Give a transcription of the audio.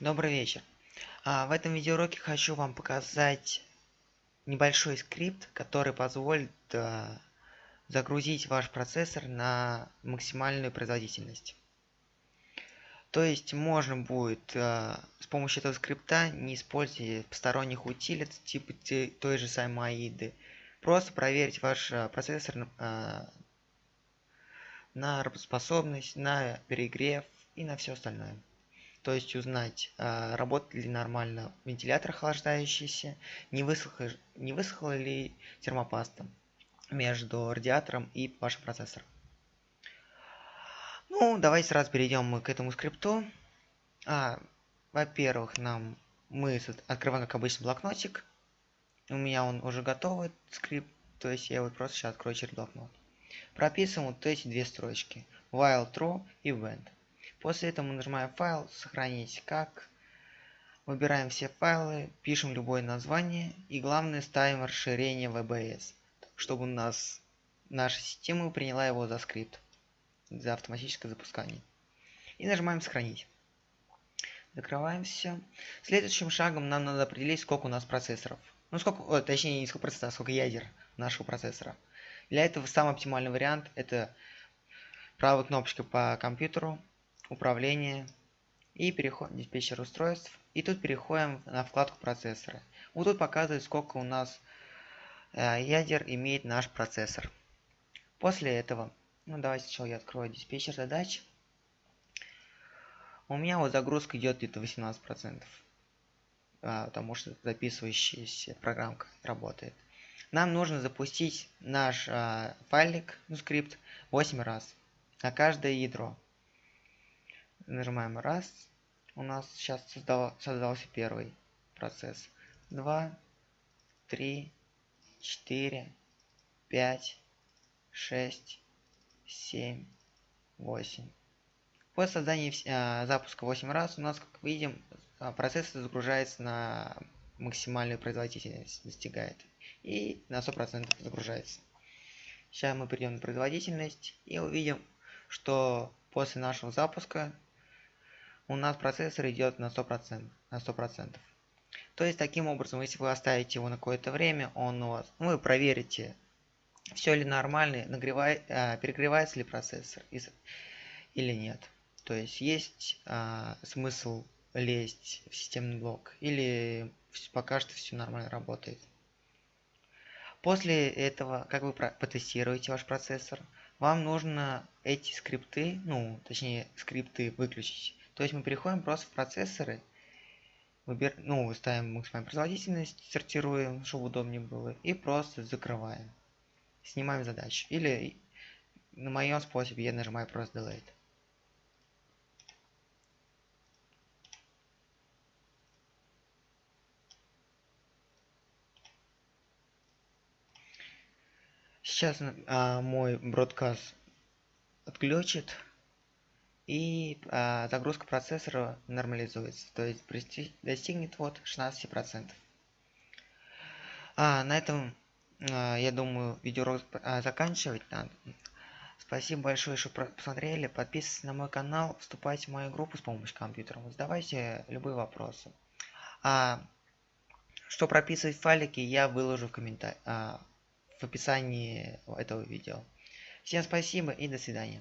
Добрый вечер. А, в этом видеоуроке хочу вам показать небольшой скрипт, который позволит а, загрузить ваш процессор на максимальную производительность. То есть можно будет а, с помощью этого скрипта, не используя посторонних утилит типа той же самой AIDы, просто проверить ваш а, процессор а, на работоспособность, на перегрев и на все остальное то есть узнать, а, работает ли нормально вентилятор охлаждающийся, не высохла, не высохла ли термопаста между радиатором и вашим процессором. Ну, давайте сразу перейдем к этому скрипту. А, Во-первых, нам мы открываем, как обычно, блокнотик. У меня он уже готовый, скрипт, то есть я его просто сейчас открою через блокнот. Прописываем вот эти две строчки. While true и when. После этого мы нажимаем файл, сохранить как. Выбираем все файлы, пишем любое название и главное ставим расширение VBS, чтобы у нас наша система приняла его за скрипт, за автоматическое запускание. И нажимаем сохранить. Закрываем все. Следующим шагом нам надо определить, сколько у нас процессоров. Ну, сколько, о, точнее, не сколько процессоров, а сколько ядер нашего процессора. Для этого самый оптимальный вариант это правой кнопочкой по компьютеру управление и переходим в диспетчер устройств. И тут переходим на вкладку процессора. Вот тут показывает, сколько у нас э, ядер имеет наш процессор. После этого, ну давайте сначала я открою диспетчер задач. У меня вот загрузка идет где-то 18%, а, потому что записывающаяся программка работает. Нам нужно запустить наш а, файлик, ну скрипт, 8 раз на каждое ядро нажимаем раз у нас сейчас создал, создался первый процесс. 2 3 4 5 6 7 8 после создания э, запуска 8 раз у нас как видим а, процесс загружается на максимальную производительность достигает. И на 100% загружается. Сейчас мы перейдем на производительность и увидим что после нашего запуска у нас процессор идет на 100%. На 100%. То есть, таким образом, если вы оставите его на какое-то время, он у вас, вы проверите, все ли нормально, нагревает, а, перегревается ли процессор или нет. То есть, есть а, смысл лезть в системный блок или пока что все нормально работает. После этого, как вы потестируете ваш процессор, вам нужно эти скрипты, ну, точнее, скрипты выключить то есть мы переходим просто в процессоры, выбер... ну, ставим максимальную производительность, сортируем, чтобы удобнее было, и просто закрываем. Снимаем задачу. Или на моем способе я нажимаю просто Delete. Сейчас а, мой бродкаст отключит и а, загрузка процессора нормализуется, то есть достигнет вот 16%. А, на этом, а, я думаю, видеоурок а, заканчивать надо. Спасибо большое, что посмотрели. Подписывайтесь на мой канал, вступайте в мою группу с помощью компьютера. Задавайте любые вопросы. А, что прописывать файлики, я выложу в комментариях, а, в описании этого видео. Всем спасибо и до свидания.